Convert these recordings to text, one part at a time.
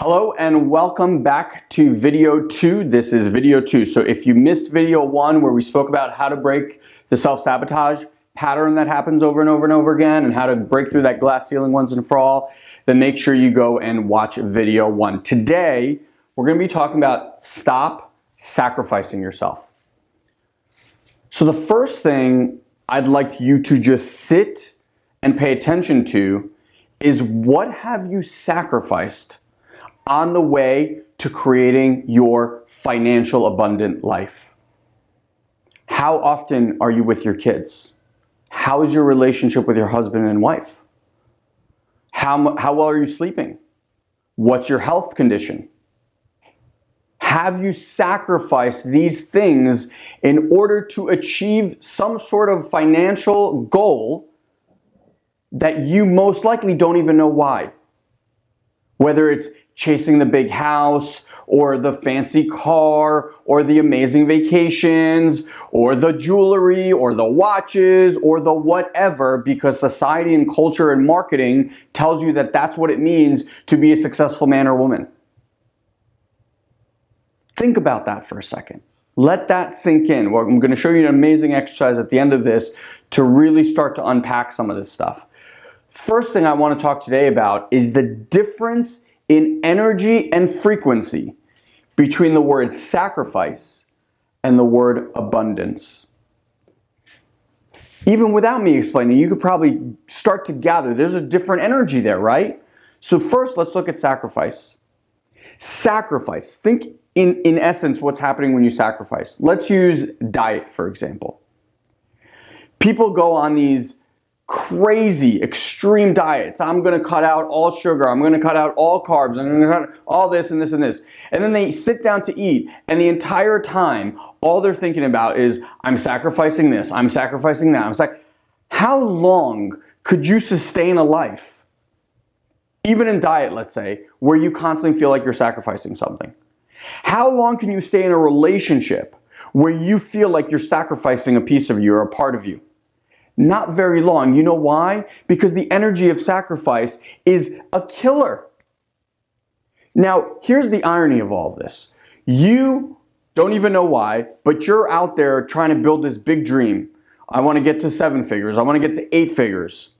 Hello and welcome back to video two. This is video two. So if you missed video one where we spoke about how to break the self-sabotage pattern that happens over and over and over again and how to break through that glass ceiling once and for all, then make sure you go and watch video one. Today, we're gonna be talking about stop sacrificing yourself. So the first thing I'd like you to just sit and pay attention to is what have you sacrificed on the way to creating your financial abundant life? How often are you with your kids? How is your relationship with your husband and wife? How, how well are you sleeping? What's your health condition? Have you sacrificed these things in order to achieve some sort of financial goal that you most likely don't even know why? Whether it's chasing the big house or the fancy car or the amazing vacations or the jewelry or the watches or the whatever because society and culture and marketing tells you that that's what it means to be a successful man or woman. Think about that for a second. Let that sink in. Well, I'm going to show you an amazing exercise at the end of this to really start to unpack some of this stuff. First thing I want to talk today about is the difference in energy and frequency between the word sacrifice and the word abundance. Even without me explaining, you could probably start to gather there's a different energy there, right? So first, let's look at sacrifice. Sacrifice. Think in, in essence what's happening when you sacrifice. Let's use diet, for example. People go on these crazy extreme diets. I'm going to cut out all sugar. I'm going to cut out all carbs. I'm going to cut all this and this and this. And then they sit down to eat and the entire time all they're thinking about is I'm sacrificing this. I'm sacrificing that. I'm like, how long could you sustain a life? Even in diet, let's say, where you constantly feel like you're sacrificing something. How long can you stay in a relationship where you feel like you're sacrificing a piece of you or a part of you? Not very long. You know why? Because the energy of sacrifice is a killer. Now, here's the irony of all this. You don't even know why, but you're out there trying to build this big dream. I want to get to seven figures. I want to get to eight figures.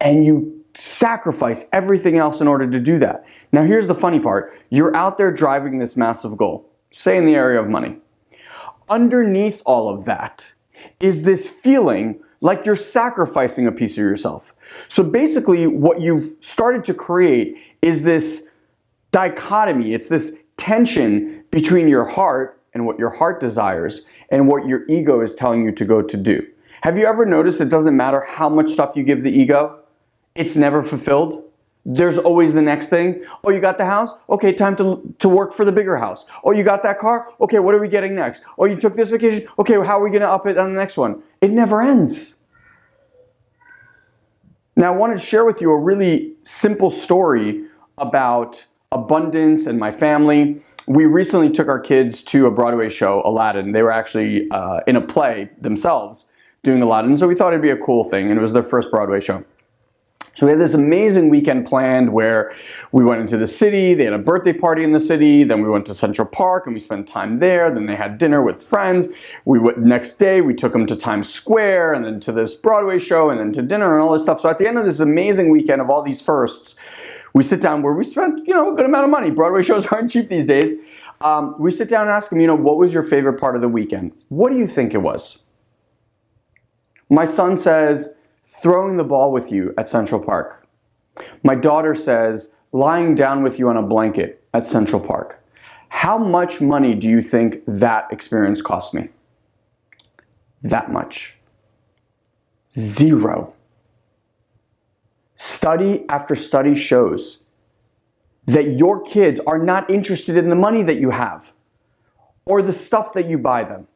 And you sacrifice everything else in order to do that. Now, here's the funny part. You're out there driving this massive goal, say in the area of money. Underneath all of that is this feeling like you're sacrificing a piece of yourself. So basically, what you've started to create is this dichotomy. It's this tension between your heart and what your heart desires and what your ego is telling you to go to do. Have you ever noticed it doesn't matter how much stuff you give the ego, it's never fulfilled? There's always the next thing. Oh, you got the house? Okay, time to, to work for the bigger house. Oh, you got that car? Okay, what are we getting next? Oh, you took this vacation? Okay, how are we going to up it on the next one? It never ends. Now, I wanted to share with you a really simple story about abundance and my family. We recently took our kids to a Broadway show, Aladdin. They were actually uh, in a play themselves doing Aladdin, so we thought it'd be a cool thing, and it was their first Broadway show. So we had this amazing weekend planned where we went into the city, they had a birthday party in the city, then we went to Central Park and we spent time there, then they had dinner with friends. We went next day, we took them to Times Square and then to this Broadway show and then to dinner and all this stuff. So at the end of this amazing weekend of all these firsts, we sit down where we spent, you know, a good amount of money. Broadway shows aren't cheap these days. Um, we sit down and ask them, you know, what was your favorite part of the weekend? What do you think it was? My son says, throwing the ball with you at Central Park. My daughter says, lying down with you on a blanket at Central Park. How much money do you think that experience cost me? That much. Zero. Study after study shows that your kids are not interested in the money that you have or the stuff that you buy them.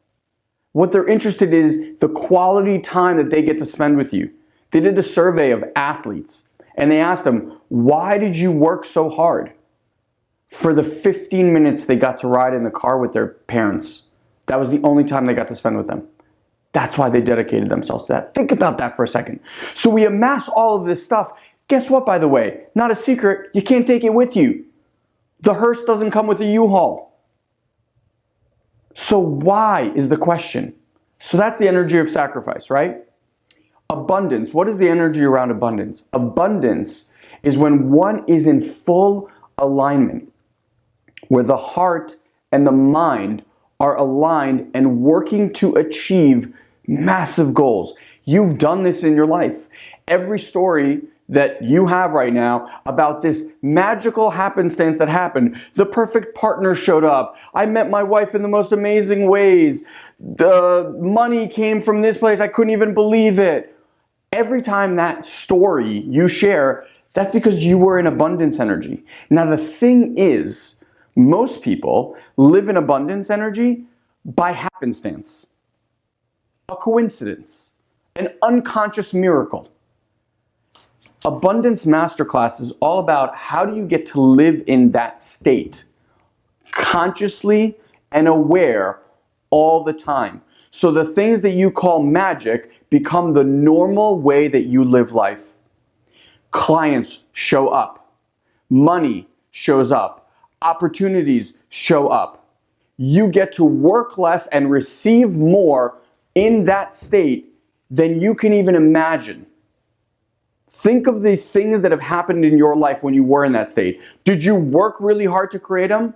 What they're interested in is the quality time that they get to spend with you. They did a survey of athletes and they asked them, why did you work so hard? For the 15 minutes they got to ride in the car with their parents. That was the only time they got to spend with them. That's why they dedicated themselves to that. Think about that for a second. So we amass all of this stuff. Guess what, by the way? Not a secret, you can't take it with you. The hearse doesn't come with a U-Haul. So why is the question? So that's the energy of sacrifice, right? Abundance. What is the energy around abundance? Abundance is when one is in full alignment, where the heart and the mind are aligned and working to achieve massive goals. You've done this in your life. Every story that you have right now about this magical happenstance that happened. The perfect partner showed up. I met my wife in the most amazing ways. The money came from this place. I couldn't even believe it. Every time that story you share, that's because you were in abundance energy. Now, the thing is, most people live in abundance energy by happenstance, a coincidence, an unconscious miracle. Abundance Masterclass is all about how do you get to live in that state consciously and aware all the time. So the things that you call magic become the normal way that you live life. Clients show up. Money shows up. Opportunities show up. You get to work less and receive more in that state than you can even imagine. Think of the things that have happened in your life when you were in that state. Did you work really hard to create them?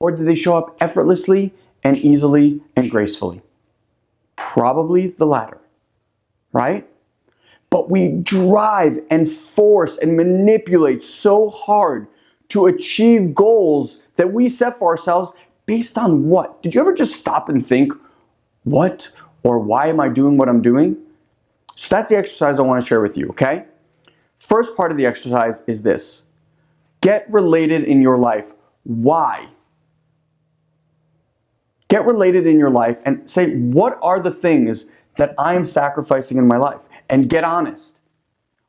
Or did they show up effortlessly and easily and gracefully? Probably the latter, right? But we drive and force and manipulate so hard to achieve goals that we set for ourselves based on what? Did you ever just stop and think, what or why am I doing what I'm doing? So that's the exercise I want to share with you, okay? First part of the exercise is this. Get related in your life. Why? Get related in your life and say, what are the things that I am sacrificing in my life? And get honest.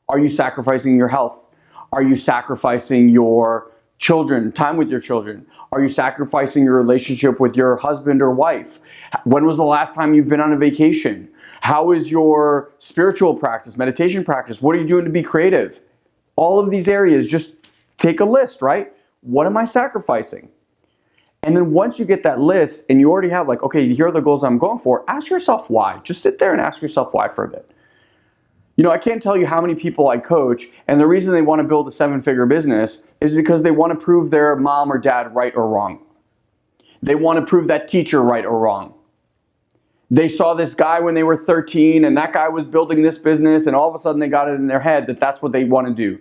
Are you sacrificing your health? Are you sacrificing your children, time with your children? Are you sacrificing your relationship with your husband or wife? When was the last time you've been on a vacation? How is your spiritual practice, meditation practice? What are you doing to be creative? All of these areas, just take a list, right? What am I sacrificing? And then once you get that list and you already have like, okay, here are the goals I'm going for, ask yourself why. Just sit there and ask yourself why for a bit. You know, I can't tell you how many people I coach, and the reason they want to build a seven figure business is because they want to prove their mom or dad right or wrong. They want to prove that teacher right or wrong they saw this guy when they were 13 and that guy was building this business and all of a sudden they got it in their head that that's what they want to do.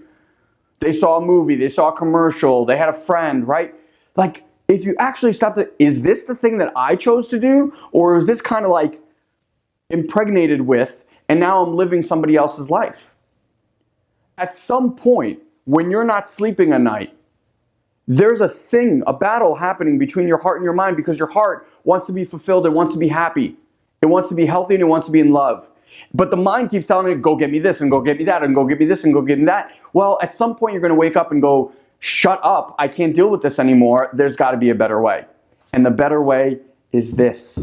They saw a movie, they saw a commercial, they had a friend, right? Like if you actually stop the, is this the thing that I chose to do or is this kind of like impregnated with and now I'm living somebody else's life? At some point when you're not sleeping a night, there's a thing, a battle happening between your heart and your mind because your heart wants to be fulfilled and wants to be happy. It wants to be healthy and it wants to be in love. But the mind keeps telling it, go get me this and go get me that and go get me this and go get me that. Well, at some point you're going to wake up and go, shut up. I can't deal with this anymore. There's got to be a better way. And the better way is this.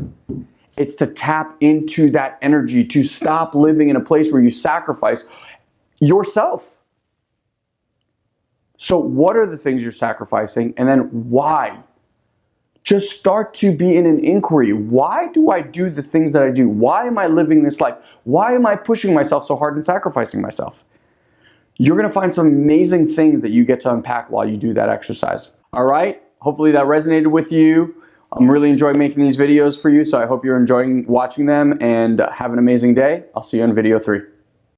It's to tap into that energy, to stop living in a place where you sacrifice yourself. So what are the things you're sacrificing and then why? just start to be in an inquiry. Why do I do the things that I do? Why am I living this life? Why am I pushing myself so hard and sacrificing myself? You're to find some amazing things that you get to unpack while you do that exercise. All right? Hopefully that resonated with you. I'm really enjoying making these videos for you, so I hope you're enjoying watching them and have an amazing day. I'll see you on video three.